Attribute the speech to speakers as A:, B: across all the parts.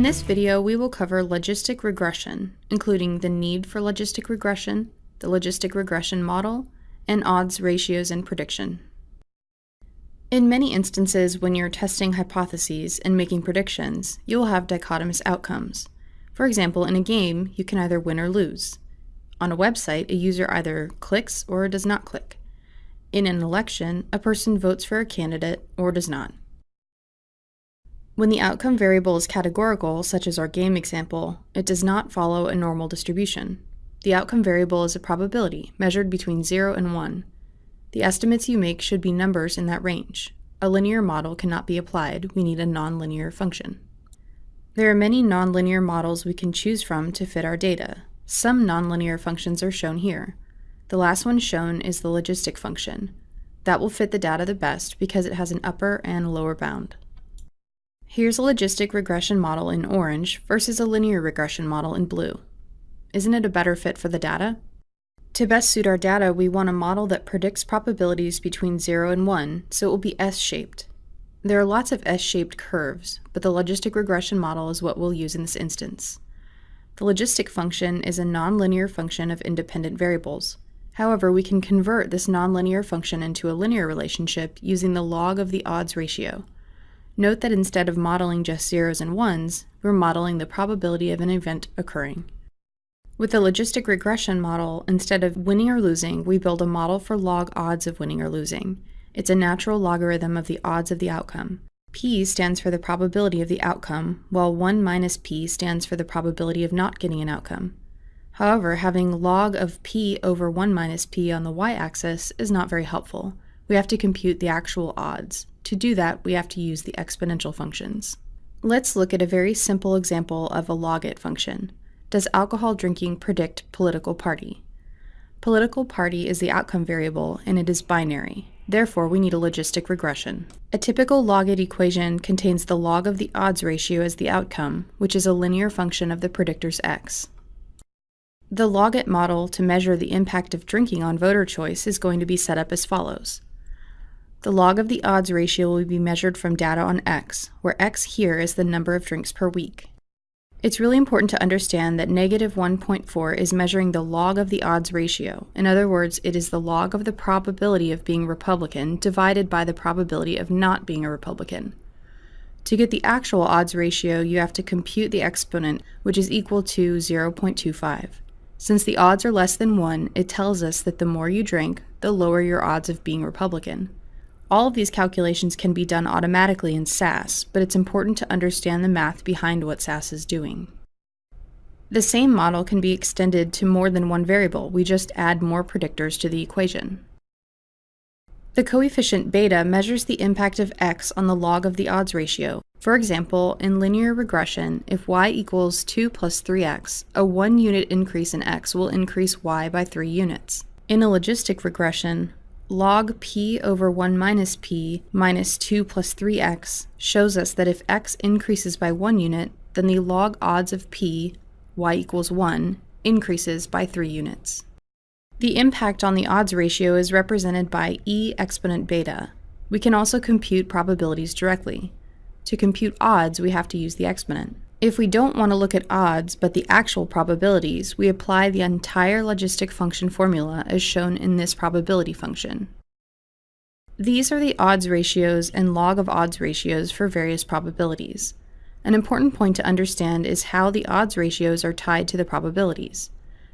A: In this video, we will cover logistic regression, including the need for logistic regression, the logistic regression model, and odds, ratios, and prediction. In many instances, when you're testing hypotheses and making predictions, you will have dichotomous outcomes. For example, in a game, you can either win or lose. On a website, a user either clicks or does not click. In an election, a person votes for a candidate or does not. When the outcome variable is categorical, such as our game example, it does not follow a normal distribution. The outcome variable is a probability, measured between 0 and 1. The estimates you make should be numbers in that range. A linear model cannot be applied, we need a nonlinear function. There are many nonlinear models we can choose from to fit our data. Some nonlinear functions are shown here. The last one shown is the logistic function. That will fit the data the best because it has an upper and lower bound. Here's a logistic regression model in orange versus a linear regression model in blue. Isn't it a better fit for the data? To best suit our data, we want a model that predicts probabilities between 0 and 1, so it will be S-shaped. There are lots of S-shaped curves, but the logistic regression model is what we'll use in this instance. The logistic function is a nonlinear function of independent variables. However, we can convert this nonlinear function into a linear relationship using the log of the odds ratio. Note that instead of modeling just zeros and ones, we're modeling the probability of an event occurring. With the logistic regression model, instead of winning or losing, we build a model for log odds of winning or losing. It's a natural logarithm of the odds of the outcome. P stands for the probability of the outcome, while 1 minus P stands for the probability of not getting an outcome. However, having log of P over 1 minus P on the y-axis is not very helpful. We have to compute the actual odds. To do that, we have to use the exponential functions. Let's look at a very simple example of a logit function. Does alcohol drinking predict political party? Political party is the outcome variable, and it is binary. Therefore, we need a logistic regression. A typical logit equation contains the log of the odds ratio as the outcome, which is a linear function of the predictor's x. The logit model to measure the impact of drinking on voter choice is going to be set up as follows. The log of the odds ratio will be measured from data on X, where X here is the number of drinks per week. It's really important to understand that negative 1.4 is measuring the log of the odds ratio. In other words, it is the log of the probability of being Republican divided by the probability of not being a Republican. To get the actual odds ratio, you have to compute the exponent, which is equal to 0.25. Since the odds are less than 1, it tells us that the more you drink, the lower your odds of being Republican. All of these calculations can be done automatically in SAS, but it's important to understand the math behind what SAS is doing. The same model can be extended to more than one variable, we just add more predictors to the equation. The coefficient beta measures the impact of x on the log of the odds ratio. For example, in linear regression, if y equals 2 plus 3x, a 1 unit increase in x will increase y by 3 units. In a logistic regression, log p over 1 minus p minus 2 plus 3x shows us that if x increases by 1 unit, then the log odds of p, y equals 1, increases by 3 units. The impact on the odds ratio is represented by e exponent beta. We can also compute probabilities directly. To compute odds, we have to use the exponent. If we don't want to look at odds, but the actual probabilities, we apply the entire logistic function formula as shown in this probability function. These are the odds ratios and log of odds ratios for various probabilities. An important point to understand is how the odds ratios are tied to the probabilities.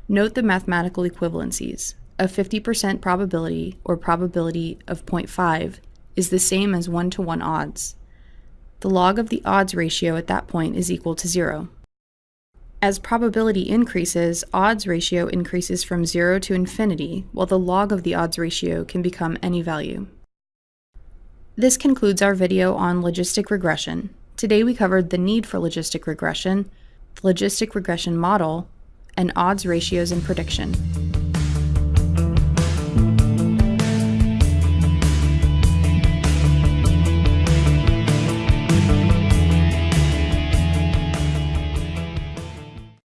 A: Note the mathematical equivalencies. A 50% probability, or probability of 0.5, is the same as 1 to 1 odds the log of the odds ratio at that point is equal to zero. As probability increases, odds ratio increases from zero to infinity, while the log of the odds ratio can become any value. This concludes our video on logistic regression. Today we covered the need for logistic regression, the logistic regression model, and odds ratios and prediction.